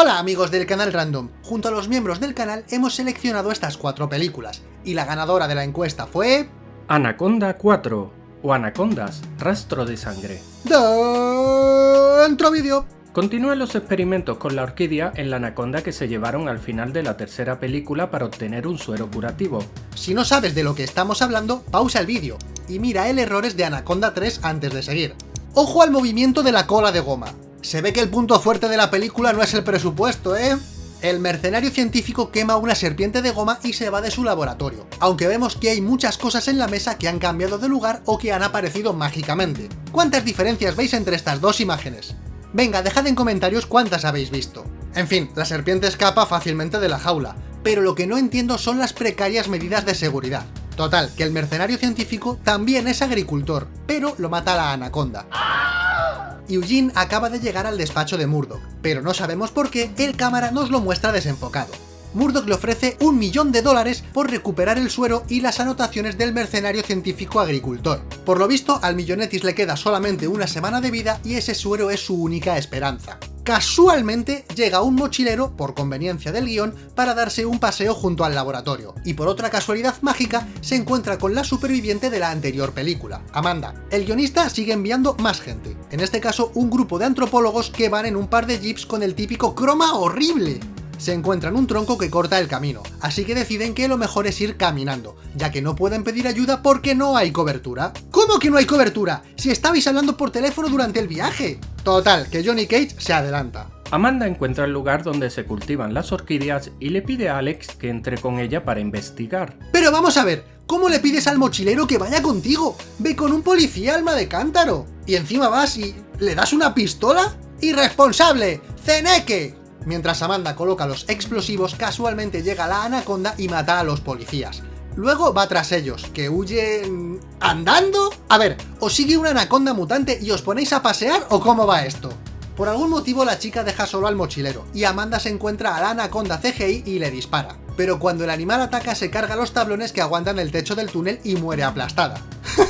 Hola amigos del canal Random, junto a los miembros del canal hemos seleccionado estas cuatro películas, y la ganadora de la encuesta fue... Anaconda 4, o Anacondas, Rastro de Sangre. Dentro vídeo. Continúan los experimentos con la orquídea en la anaconda que se llevaron al final de la tercera película para obtener un suero curativo. Si no sabes de lo que estamos hablando, pausa el vídeo, y mira el errores de Anaconda 3 antes de seguir. Ojo al movimiento de la cola de goma, se ve que el punto fuerte de la película no es el presupuesto, ¿eh? El mercenario científico quema una serpiente de goma y se va de su laboratorio, aunque vemos que hay muchas cosas en la mesa que han cambiado de lugar o que han aparecido mágicamente. ¿Cuántas diferencias veis entre estas dos imágenes? Venga, dejad en comentarios cuántas habéis visto. En fin, la serpiente escapa fácilmente de la jaula, pero lo que no entiendo son las precarias medidas de seguridad. Total, que el mercenario científico también es agricultor, pero lo mata la anaconda. Eugene acaba de llegar al despacho de Murdoch, pero no sabemos por qué el cámara nos lo muestra desenfocado. Murdoch le ofrece un millón de dólares por recuperar el suero y las anotaciones del mercenario científico agricultor. Por lo visto, al millonetis le queda solamente una semana de vida y ese suero es su única esperanza. Casualmente llega un mochilero, por conveniencia del guion, para darse un paseo junto al laboratorio, y por otra casualidad mágica se encuentra con la superviviente de la anterior película, Amanda. El guionista sigue enviando más gente, en este caso un grupo de antropólogos que van en un par de jeeps con el típico croma horrible, se encuentran un tronco que corta el camino, así que deciden que lo mejor es ir caminando, ya que no pueden pedir ayuda porque no hay cobertura. ¿Cómo que no hay cobertura? Si estabais hablando por teléfono durante el viaje. Total, que Johnny Cage se adelanta. Amanda encuentra el lugar donde se cultivan las orquídeas y le pide a Alex que entre con ella para investigar. Pero vamos a ver, ¿cómo le pides al mochilero que vaya contigo? Ve con un policía alma de cántaro. Y encima vas y... ¿le das una pistola? ¡Irresponsable! ¡Ceneque! Mientras Amanda coloca los explosivos, casualmente llega la anaconda y mata a los policías. Luego va tras ellos, que huyen... ¿andando? A ver, ¿os sigue una anaconda mutante y os ponéis a pasear o cómo va esto? Por algún motivo la chica deja solo al mochilero, y Amanda se encuentra a la anaconda CGI y le dispara. Pero cuando el animal ataca se carga los tablones que aguantan el techo del túnel y muere aplastada.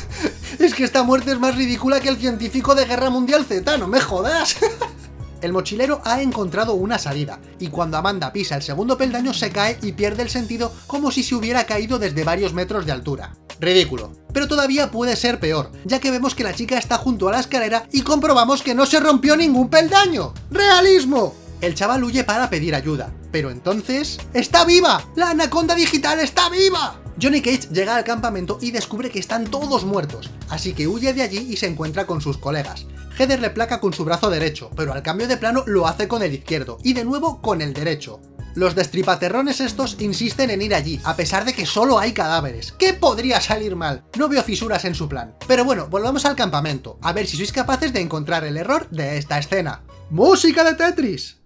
es que esta muerte es más ridícula que el científico de Guerra Mundial Z, no me jodas. El mochilero ha encontrado una salida, y cuando Amanda pisa el segundo peldaño se cae y pierde el sentido como si se hubiera caído desde varios metros de altura. Ridículo. Pero todavía puede ser peor, ya que vemos que la chica está junto a la escalera y comprobamos que no se rompió ningún peldaño. ¡Realismo! El chaval huye para pedir ayuda, pero entonces... ¡Está viva! ¡La anaconda digital está viva! Johnny Cage llega al campamento y descubre que están todos muertos, así que huye de allí y se encuentra con sus colegas. Heather le placa con su brazo derecho, pero al cambio de plano lo hace con el izquierdo, y de nuevo con el derecho. Los destripaterrones estos insisten en ir allí, a pesar de que solo hay cadáveres. ¿Qué podría salir mal? No veo fisuras en su plan. Pero bueno, volvamos al campamento, a ver si sois capaces de encontrar el error de esta escena. ¡Música de Tetris!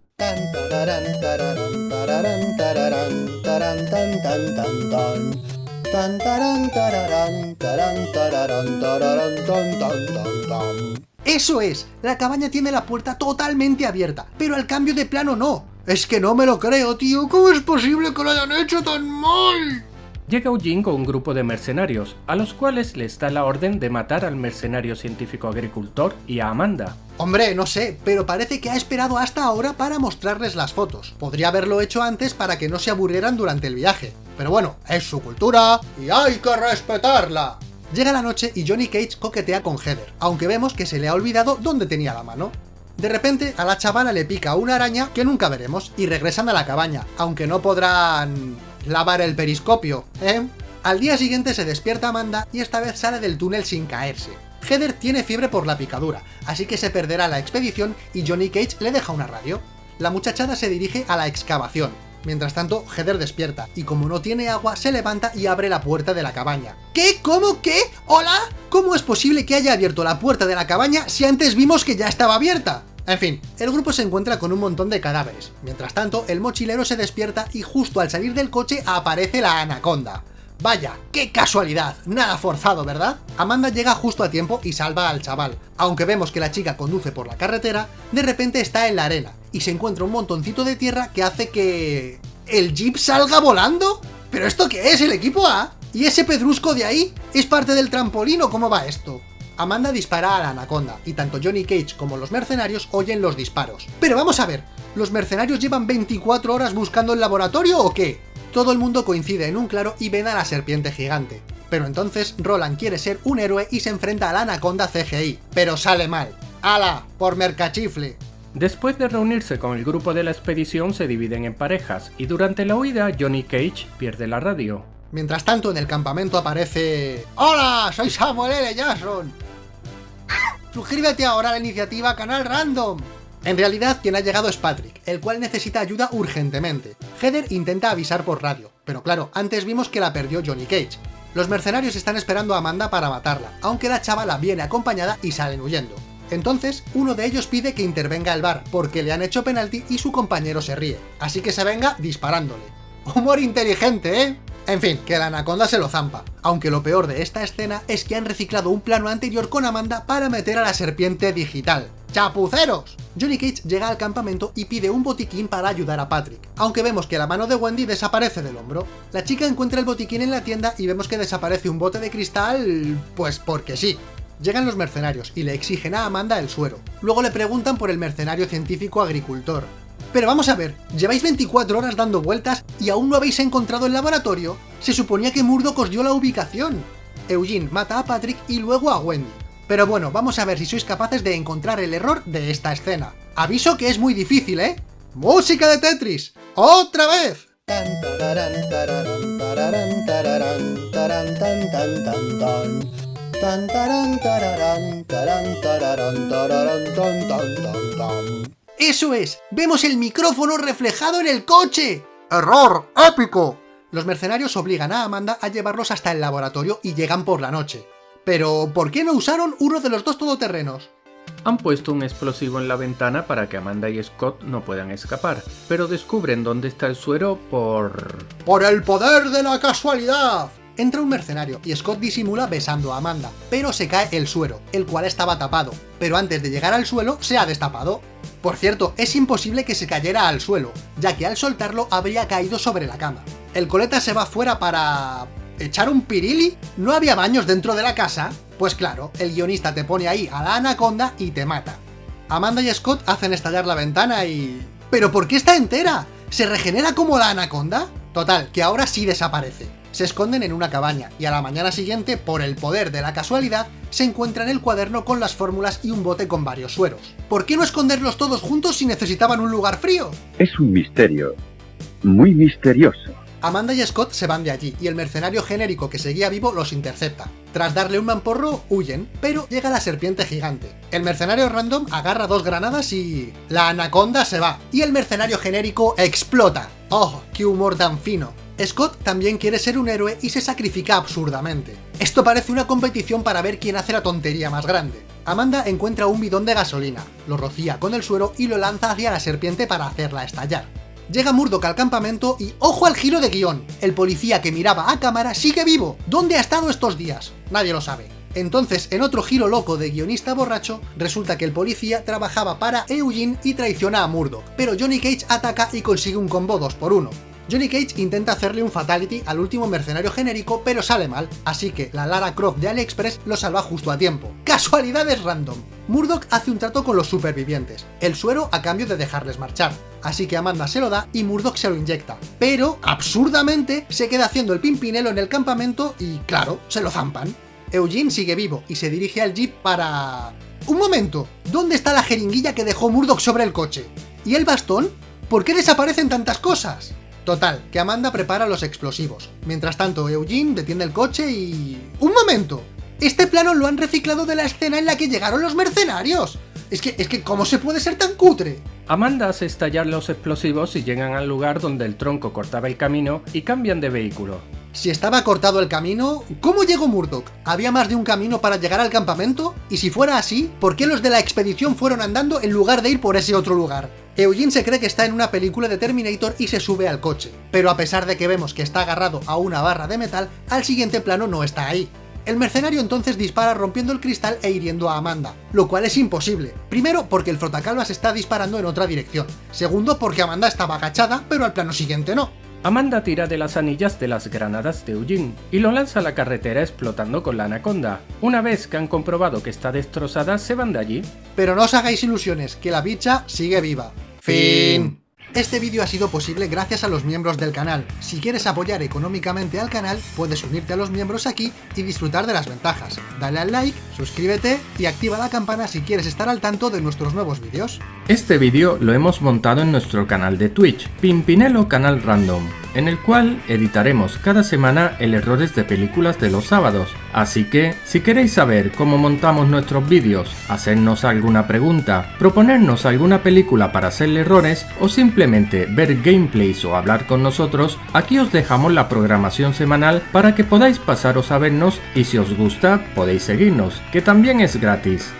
¡Eso es! La cabaña tiene la puerta totalmente abierta, pero al cambio de plano no. Es que no me lo creo, tío. ¿Cómo es posible que lo hayan hecho tan mal? Llega Eugene con un grupo de mercenarios, a los cuales les da la orden de matar al mercenario científico agricultor y a Amanda. Hombre, no sé, pero parece que ha esperado hasta ahora para mostrarles las fotos. Podría haberlo hecho antes para que no se aburrieran durante el viaje. Pero bueno, es su cultura y hay que respetarla. Llega la noche y Johnny Cage coquetea con Heather, aunque vemos que se le ha olvidado dónde tenía la mano. De repente, a la chavala le pica una araña que nunca veremos, y regresan a la cabaña, aunque no podrán... lavar el periscopio, ¿eh? Al día siguiente se despierta Amanda y esta vez sale del túnel sin caerse. Heather tiene fiebre por la picadura, así que se perderá la expedición y Johnny Cage le deja una radio. La muchachada se dirige a la excavación, Mientras tanto, Heather despierta, y como no tiene agua, se levanta y abre la puerta de la cabaña. ¿Qué? ¿Cómo? ¿Qué? ¿Hola? ¿Cómo es posible que haya abierto la puerta de la cabaña si antes vimos que ya estaba abierta? En fin, el grupo se encuentra con un montón de cadáveres. Mientras tanto, el mochilero se despierta y justo al salir del coche aparece la anaconda. Vaya, qué casualidad, nada forzado, ¿verdad? Amanda llega justo a tiempo y salva al chaval. Aunque vemos que la chica conduce por la carretera, de repente está en la arena, y se encuentra un montoncito de tierra que hace que... ¿El jeep salga volando? ¿Pero esto qué es, el equipo A? ¿Y ese pedrusco de ahí? ¿Es parte del trampolín o cómo va esto? Amanda dispara a la anaconda, y tanto Johnny Cage como los mercenarios oyen los disparos. Pero vamos a ver, ¿Los mercenarios llevan 24 horas buscando el laboratorio o qué? Todo el mundo coincide en un claro y ven a la serpiente gigante. Pero entonces Roland quiere ser un héroe y se enfrenta a la anaconda CGI, pero sale mal. ¡Hala! Por mercachifle. Después de reunirse con el grupo de la expedición se dividen en parejas, y durante la huida Johnny Cage pierde la radio. Mientras tanto en el campamento aparece... ¡Hola! Soy Samuel L. Jackson. Suscríbete ahora a la iniciativa Canal Random. En realidad, quien ha llegado es Patrick, el cual necesita ayuda urgentemente. Heather intenta avisar por radio, pero claro, antes vimos que la perdió Johnny Cage. Los mercenarios están esperando a Amanda para matarla, aunque la chavala viene acompañada y salen huyendo. Entonces, uno de ellos pide que intervenga el bar, porque le han hecho penalti y su compañero se ríe, así que se venga disparándole. Humor inteligente, ¿eh? En fin, que la anaconda se lo zampa, aunque lo peor de esta escena es que han reciclado un plano anterior con Amanda para meter a la serpiente digital. ¡Chapuceros! Johnny Cage llega al campamento y pide un botiquín para ayudar a Patrick, aunque vemos que la mano de Wendy desaparece del hombro. La chica encuentra el botiquín en la tienda y vemos que desaparece un bote de cristal... pues porque sí. Llegan los mercenarios y le exigen a Amanda el suero. Luego le preguntan por el mercenario científico agricultor, pero vamos a ver, lleváis 24 horas dando vueltas y aún no habéis encontrado el laboratorio. Se suponía que Murdoch os dio la ubicación. Eugene mata a Patrick y luego a Wendy. Pero bueno, vamos a ver si sois capaces de encontrar el error de esta escena. Aviso que es muy difícil, ¿eh? ¡Música de Tetris! ¡Otra vez! ¡Eso es! ¡Vemos el micrófono reflejado en el coche! ¡Error! ¡Épico! Los mercenarios obligan a Amanda a llevarlos hasta el laboratorio y llegan por la noche. Pero, ¿por qué no usaron uno de los dos todoterrenos? Han puesto un explosivo en la ventana para que Amanda y Scott no puedan escapar, pero descubren dónde está el suero por... ¡Por el poder de la casualidad! Entra un mercenario y Scott disimula besando a Amanda, pero se cae el suero, el cual estaba tapado, pero antes de llegar al suelo se ha destapado. Por cierto, es imposible que se cayera al suelo, ya que al soltarlo habría caído sobre la cama. El coleta se va fuera para... ¿Echar un pirili? ¿No había baños dentro de la casa? Pues claro, el guionista te pone ahí a la anaconda y te mata. Amanda y Scott hacen estallar la ventana y... ¿Pero por qué está entera? ¿Se regenera como la anaconda? Total, que ahora sí desaparece. Se esconden en una cabaña, y a la mañana siguiente, por el poder de la casualidad, se encuentran el cuaderno con las fórmulas y un bote con varios sueros. ¿Por qué no esconderlos todos juntos si necesitaban un lugar frío? Es un misterio. Muy misterioso. Amanda y Scott se van de allí, y el mercenario genérico que seguía vivo los intercepta. Tras darle un mamporro, huyen, pero llega la serpiente gigante. El mercenario random agarra dos granadas y... La anaconda se va, y el mercenario genérico explota. ¡Oh, qué humor tan fino! Scott también quiere ser un héroe y se sacrifica absurdamente. Esto parece una competición para ver quién hace la tontería más grande. Amanda encuentra un bidón de gasolina, lo rocía con el suero y lo lanza hacia la serpiente para hacerla estallar. Llega Murdoch al campamento y ¡ojo al giro de guion! El policía que miraba a cámara sigue vivo. ¿Dónde ha estado estos días? Nadie lo sabe. Entonces, en otro giro loco de guionista borracho, resulta que el policía trabajaba para Eugene y traiciona a Murdoch, pero Johnny Cage ataca y consigue un combo 2 por 1 Johnny Cage intenta hacerle un fatality al último mercenario genérico, pero sale mal, así que la Lara Croft de AliExpress lo salva justo a tiempo. ¡Casualidades random! Murdoch hace un trato con los supervivientes, el suero a cambio de dejarles marchar. Así que Amanda se lo da y Murdoch se lo inyecta. Pero, absurdamente, se queda haciendo el pimpinelo en el campamento y, claro, se lo zampan. Eugene sigue vivo y se dirige al jeep para... ¡Un momento! ¿Dónde está la jeringuilla que dejó Murdoch sobre el coche? ¿Y el bastón? ¿Por qué desaparecen tantas cosas? Total, que Amanda prepara los explosivos. Mientras tanto, Eugene detiene el coche y... ¡Un momento! Este plano lo han reciclado de la escena en la que llegaron los mercenarios. Es que, es que, ¿cómo se puede ser tan cutre? Amanda hace estallar los explosivos y llegan al lugar donde el tronco cortaba el camino y cambian de vehículo. Si estaba cortado el camino, ¿cómo llegó Murdoch? ¿Había más de un camino para llegar al campamento? Y si fuera así, ¿por qué los de la expedición fueron andando en lugar de ir por ese otro lugar? Eugene se cree que está en una película de Terminator y se sube al coche, pero a pesar de que vemos que está agarrado a una barra de metal, al siguiente plano no está ahí. El mercenario entonces dispara rompiendo el cristal e hiriendo a Amanda, lo cual es imposible. Primero, porque el frotacalvas está disparando en otra dirección. Segundo, porque Amanda estaba agachada, pero al plano siguiente no. Amanda tira de las anillas de las granadas de Eugene y lo lanza a la carretera explotando con la anaconda. Una vez que han comprobado que está destrozada, se van de allí. Pero no os hagáis ilusiones, que la bicha sigue viva. Fin. Este vídeo ha sido posible gracias a los miembros del canal. Si quieres apoyar económicamente al canal, puedes unirte a los miembros aquí y disfrutar de las ventajas. Dale al like, suscríbete y activa la campana si quieres estar al tanto de nuestros nuevos vídeos. Este vídeo lo hemos montado en nuestro canal de Twitch, Pimpinelo Canal Random, en el cual editaremos cada semana el errores de películas de los sábados. Así que, si queréis saber cómo montamos nuestros vídeos, hacernos alguna pregunta, proponernos alguna película para hacerle errores o simplemente ver gameplays o hablar con nosotros, aquí os dejamos la programación semanal para que podáis pasaros a vernos y si os gusta podéis seguirnos, que también es gratis.